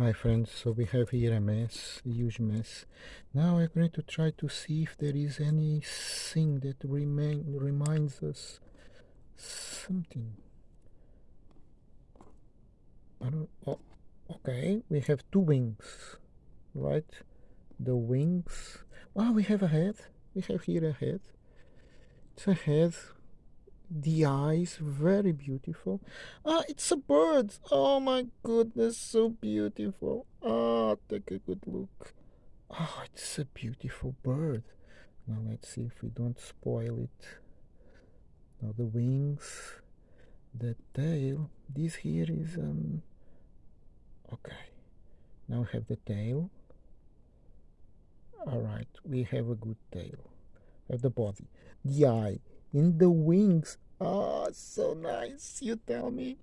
Hi friends, so we have here a mess, a huge mess. Now I'm going to try to see if there is anything that remain, reminds us something. I don't, oh, okay, we have two wings, right? The wings, wow, we have a head. We have here a head. It's a head the eyes very beautiful. Ah it's a bird. Oh my goodness so beautiful. Ah take a good look. Oh it's a beautiful bird. Now let's see if we don't spoil it. Now the wings the tail this here is um okay. Now we have the tail. All right we have a good tail. We have the body. The eye in the wings. Oh, so nice. You tell me.